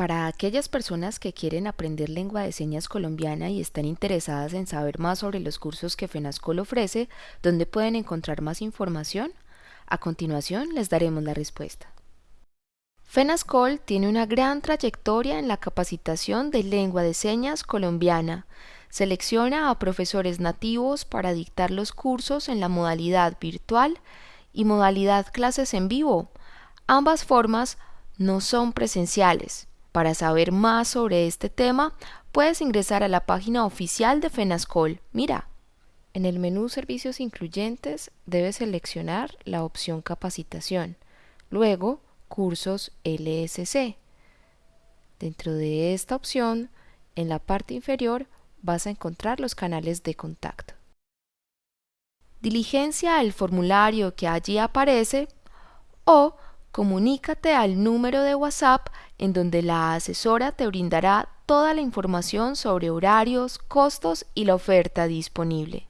Para aquellas personas que quieren aprender lengua de señas colombiana y están interesadas en saber más sobre los cursos que FENASCOL ofrece, ¿dónde pueden encontrar más información? A continuación les daremos la respuesta. FENASCOL tiene una gran trayectoria en la capacitación de lengua de señas colombiana. Selecciona a profesores nativos para dictar los cursos en la modalidad virtual y modalidad clases en vivo. Ambas formas no son presenciales. Para saber más sobre este tema, puedes ingresar a la página oficial de FENASCOL. Mira, en el menú Servicios Incluyentes debes seleccionar la opción Capacitación. Luego, Cursos LSC. Dentro de esta opción, en la parte inferior, vas a encontrar los canales de contacto. Diligencia el formulario que allí aparece o comunícate al número de WhatsApp en donde la asesora te brindará toda la información sobre horarios, costos y la oferta disponible.